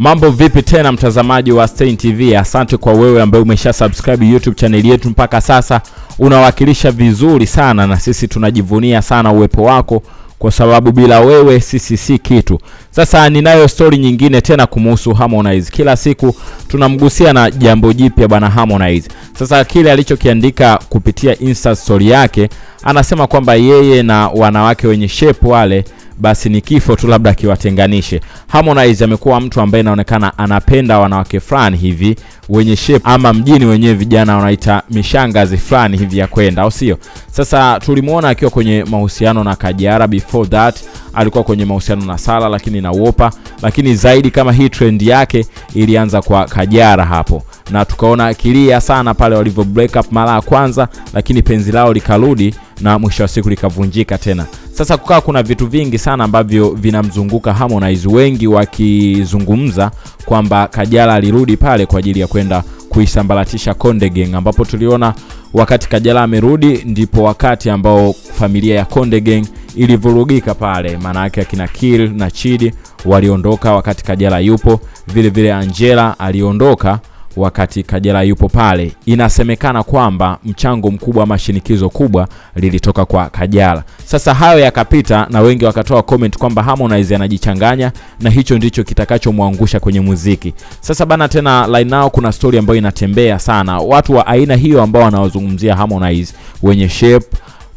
Mambo vipi tena mtazamaji wa Stein TV? Asante kwa wewe ambaye umesha subscribe YouTube channel yetu mpaka sasa, unawakilisha vizuri sana, na sisi tunajivunia sana uwepo wako, kwa sababu bila wewe sisi si kitu. Sasa ninayo stori nyingine tena kumuhusu Harmonize. Kila siku tunamgusia na jambo jipya bwana Harmonize. Sasa kile alichokiandika kupitia Insta story yake, anasema kwamba yeye na wanawake wenye shape wale basi ni kifo tu labda kiwatenganishe. Harmonize amekuwa mtu ambaye inaonekana anapenda wanawake fulani hivi wenye shape, ama mjini wenyewe vijana wanaita mishangazi fulani hivi ya kwenda, au sio? Sasa tulimuona akiwa kwenye mahusiano na Kajara, before that alikuwa kwenye mahusiano na Sala lakini na Wopa, lakini zaidi kama hii trend yake ilianza kwa Kajara hapo na tukaona akilia sana pale walivyo break up mara ya kwanza, lakini penzi lao likarudi na mwisho wa siku likavunjika tena. Sasa kukaa kuna vitu vingi sana ambavyo vinamzunguka Harmonize, wengi wakizungumza kwamba Kajala alirudi pale kwa ajili ya kwenda kuisambaratisha Konde Gang, ambapo tuliona wakati Kajala amerudi ndipo wakati ambao familia ya Konde Gang ilivurugika pale, maana yake akina Kill na Chidi waliondoka wakati Kajala yupo, vile vile Angela aliondoka wakati Kajala yupo pale. Inasemekana kwamba mchango mkubwa ama shinikizo kubwa lilitoka kwa Kajala. Sasa hayo yakapita na wengi wakatoa comment kwamba Harmonize anajichanganya na hicho ndicho kitakachomwangusha kwenye muziki. Sasa bana, tena line now kuna story ambayo inatembea sana, watu wa aina hiyo ambao wanawazungumzia Harmonize wenye shape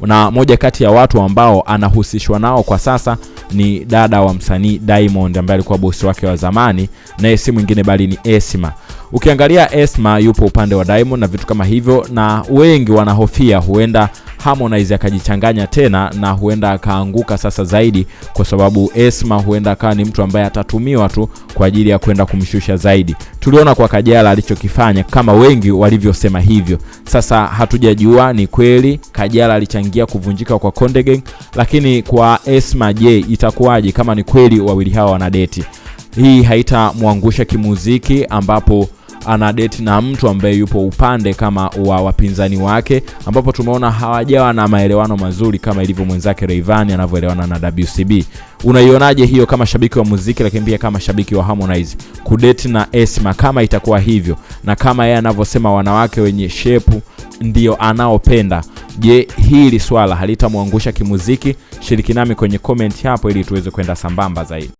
na moja kati ya watu ambao anahusishwa nao kwa sasa ni dada wa msanii Diamond ambaye alikuwa bosi wake wa zamani, naye si mwingine bali ni Esma. Ukiangalia Esma yupo upande wa Diamond na vitu kama hivyo, na wengi wanahofia huenda Harmonize akajichanganya tena na huenda akaanguka sasa zaidi, kwa sababu Esma huenda akawa ni mtu ambaye atatumiwa tu kwa ajili ya kwenda kumshusha zaidi. Tuliona kwa Kajala alichokifanya, kama wengi walivyosema hivyo. Sasa hatujajua ni kweli Kajala alichangia kuvunjika kwa Konde Gang, lakini kwa Esma, je, itakuwaje kama ni kweli wawili hawa wanadeti? Hii haitamwangusha kimuziki ambapo ana date na mtu ambaye yupo upande kama wa wapinzani wake, ambapo tumeona hawajawa na maelewano mazuri kama ilivyo mwenzake Rayvanny anavyoelewana na WCB. Unaionaje hiyo kama shabiki wa muziki, lakini pia kama shabiki wa Harmonize kudeti na Esma, kama itakuwa hivyo na kama yeye anavyosema wanawake wenye shepu ndio anaopenda? Je, hili swala halitamwangusha kimuziki? Shiriki nami kwenye comment hapo ili tuweze kwenda sambamba zaidi.